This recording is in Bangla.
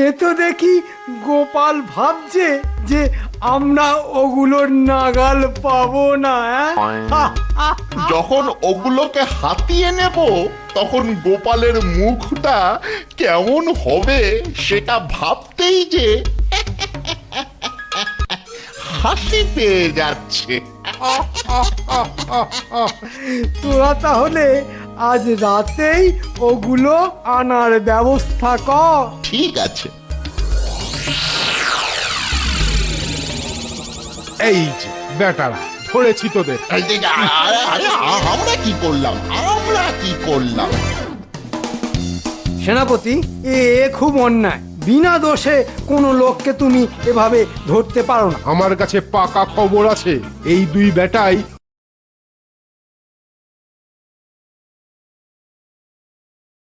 এ তো দেখি গোপাল ভাবছে যে আমরা ওগুলোর নাগাল পাবো না? যখন ওগুলোকে হাতিয়ে নেব তখন গোপালের মুখটা কেমন হবে সেটা ভাবতেই যে হাসি পেয়ে যাচ্ছে তোরা তাহলে আজ রাতেই ওগুলো আনার ব্যবস্থা কর। ঠিক আছে। এই যে বেটারা ধরেছি তোদের। এই যে, আরে, আরে, আমরা কি করলাম? আমরা কি করলাম? সেনাপতি এ খুব অন্যায়। বিনা দোষে কোনো লোককে তুমি এভাবে ধরতে পারো না। আমার কাছে পাকা খবর আছে। এই দুই বেটাই